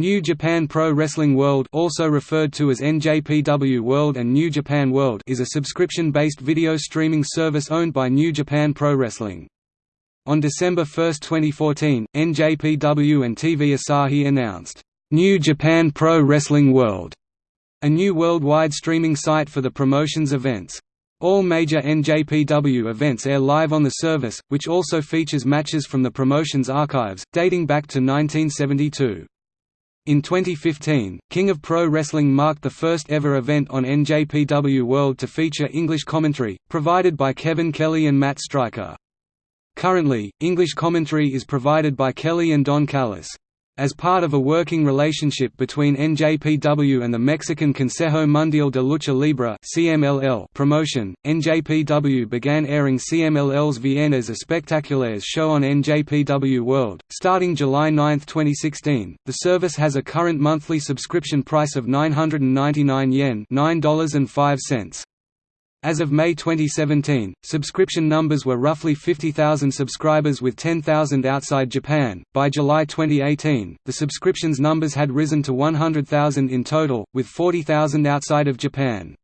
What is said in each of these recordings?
New Japan Pro Wrestling World also referred to as NJPW World and New Japan World is a subscription-based video streaming service owned by New Japan Pro Wrestling. On December 1, 2014, NJPW and TV Asahi announced, "'New Japan Pro Wrestling World' a new worldwide streaming site for the promotion's events. All major NJPW events air live on the service, which also features matches from the promotion's archives, dating back to 1972. In 2015, King of Pro Wrestling marked the first ever event on NJPW World to feature English commentary, provided by Kevin Kelly and Matt Striker. Currently, English commentary is provided by Kelly and Don Callis. As part of a working relationship between NJPW and the Mexican Consejo Mundial de Lucha Libre (CMLL) promotion, NJPW began airing CMLL's Viernes Espectaculares show on NJPW World. Starting July 9, 2016, the service has a current monthly subscription price of 999 yen $9.05. As of May 2017, subscription numbers were roughly 50,000 subscribers with 10,000 outside Japan. By July 2018, the subscriptions numbers had risen to 100,000 in total, with 40,000 outside of Japan.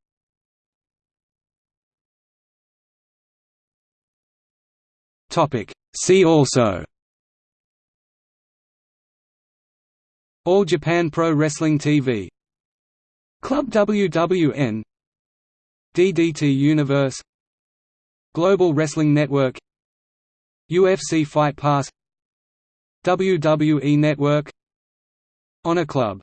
Topic: See also All Japan Pro Wrestling TV Club WWN DDT Universe Global Wrestling Network UFC Fight Pass WWE Network Honor Club